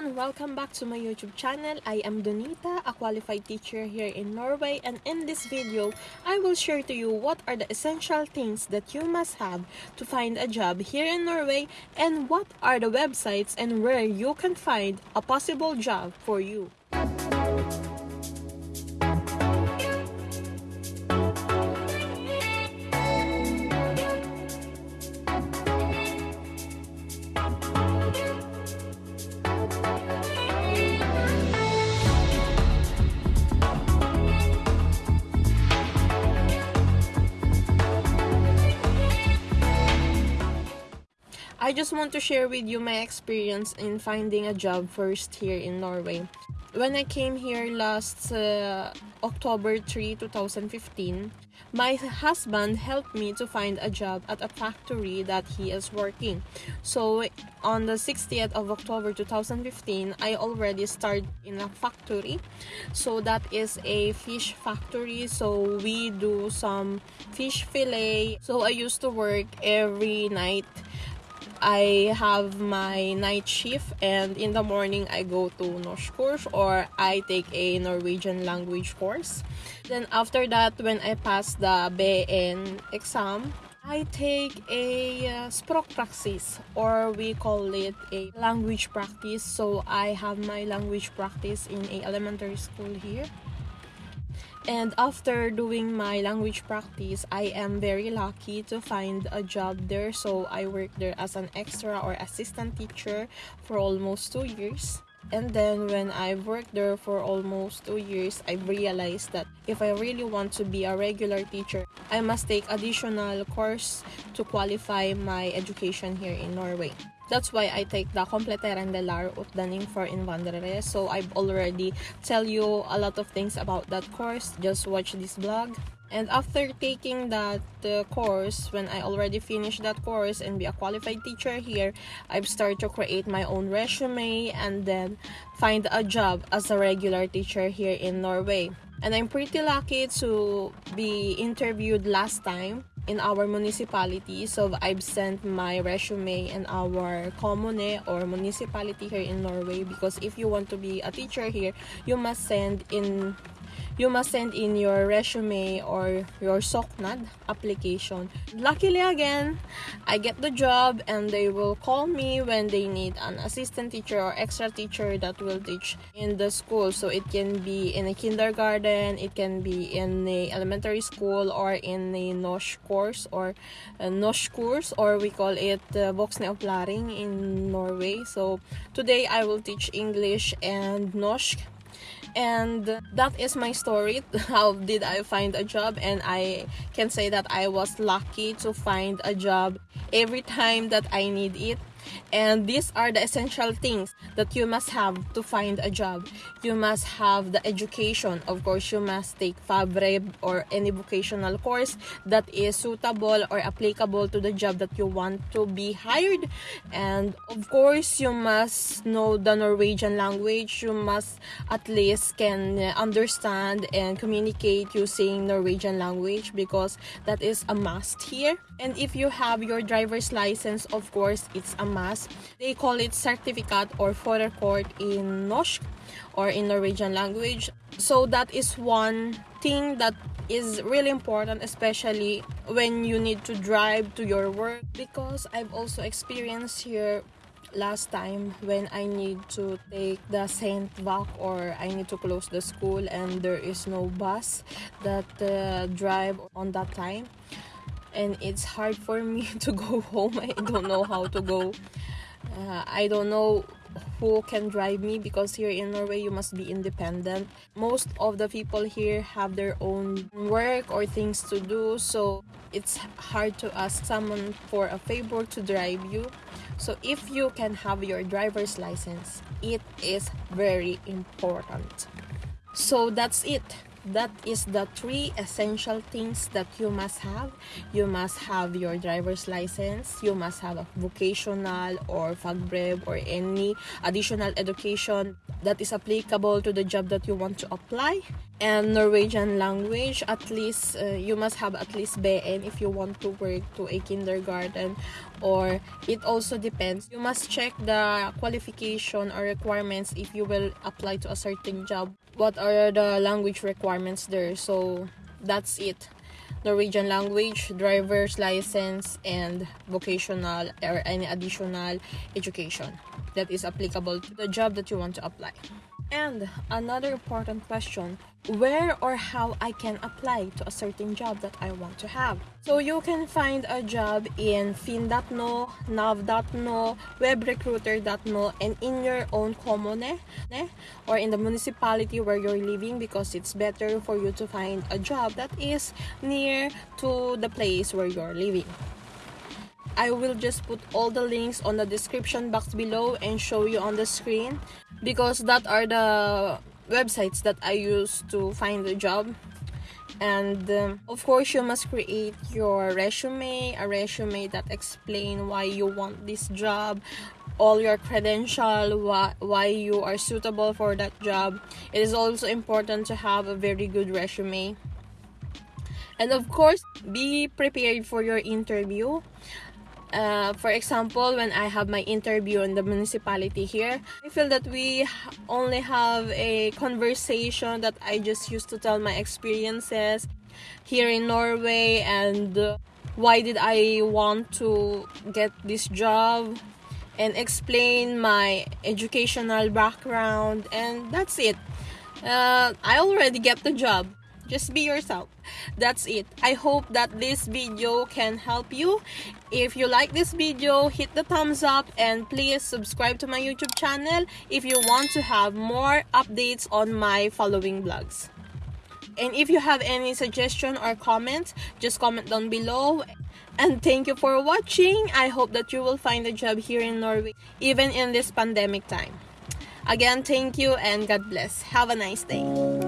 everyone! Welcome back to my YouTube channel. I am Donita, a qualified teacher here in Norway and in this video, I will share to you what are the essential things that you must have to find a job here in Norway and what are the websites and where you can find a possible job for you. I just want to share with you my experience in finding a job first here in Norway. When I came here last uh, October 3, 2015, my husband helped me to find a job at a factory that he is working. So on the 60th of October 2015, I already started in a factory. So that is a fish factory. So we do some fish fillet. So I used to work every night I have my night shift and in the morning I go to Norsk course or I take a Norwegian language course. Then after that when I pass the BN exam, I take a uh, or we call it a language practice. So I have my language practice in a elementary school here. And after doing my language practice, I am very lucky to find a job there. So I worked there as an extra or assistant teacher for almost two years. And then when I worked there for almost two years, I realized that if I really want to be a regular teacher, I must take additional course to qualify my education here in Norway. That's why I take the Kompletterende lærer utdanning for innvandrere. So I've already tell you a lot of things about that course. Just watch this blog. And after taking that uh, course, when I already finished that course and be a qualified teacher here, I've started to create my own resume and then find a job as a regular teacher here in Norway. And I'm pretty lucky to be interviewed last time in our municipality. So I've sent my resume in our commune or municipality here in Norway because if you want to be a teacher here, you must send in you must send in your resume or your søknad application. Luckily again, I get the job and they will call me when they need an assistant teacher or extra teacher that will teach in the school. So it can be in a kindergarten, it can be in a elementary school or in a Norsk course or a Norsk course or we call it uh, Voksenopplæring in Norway. So today I will teach English and Norsk. And that is my story how did i find a job? And i can say that i was lucky to find a job every time that i need it and these are the essential things that you must have to find a job. You must have the education. Of course you must take fagbrev or any vocational course that is suitable or applicable to the job that you want to be hired. And of course you must know the norwegian language. You must at least can understand and communicate using norwegian language because that is a must here. And if you have your driver's license of course it's a they call it certificate or førerkort in norsk or in norwegian language. So that is one thing that is really important especially when you need to drive to your work. Because i've also experienced here last time when I need to take the stengevakt or I need to close the school and there is no bus that uh, drive on that time and it's hard for me to go home I don't know how to go uh, I don't know who can drive me because here in Norway you must be independent. Most of the people here have their own work or things to do so it's hard to ask someone for a favor to drive you. So if you can have your driver's license, it is very important. So that's it that is the three essential things that you must have you must have your driver's license you must have a vocational or fagbrev or any additional education that is applicable to the job that you want to apply and Norwegian language. At least uh, you must have at least BN if you want to work to a kindergarten or it also depends. You must check the qualification or requirements if you will apply to a certain job. What are the language requirements there? So that's it. Norwegian language, driver's license, and vocational or any additional education that is applicable to the job that you want to apply. And another important question where or how I can apply to a certain job that I want to have. So you can find a job in finn.no, nav.no, webrecruiter.no, and in your own commune eh, eh, or in the municipality where you're living because it's better for you to find a job that is near to the place where you're living. I will just put all the links on the description box below and show you on the screen because that are the websites that I use to find a job. And um, of course you must create your resume a resume that explain why you want this job all your credential why, why you are suitable for that job. It is also important to have a very good resume. And of course be prepared for your interview uh, for example, when I have my interview in the municipality here, I feel that we only have a conversation that I just used to tell my experiences here in Norway and uh, why did I want to get this job and explain my educational background and that's it. Uh, I already get the job. Just be yourself. That's it. I hope that this video can help you. If you like this video, hit the thumbs up and please subscribe to my YouTube channel if you want to have more updates on my following blogs. And if you have any suggestion or comments, just comment down below. And thank you for watching. I hope that you will find a job here in Norway, even in this pandemic time. Again, thank you and God bless. Have a nice day.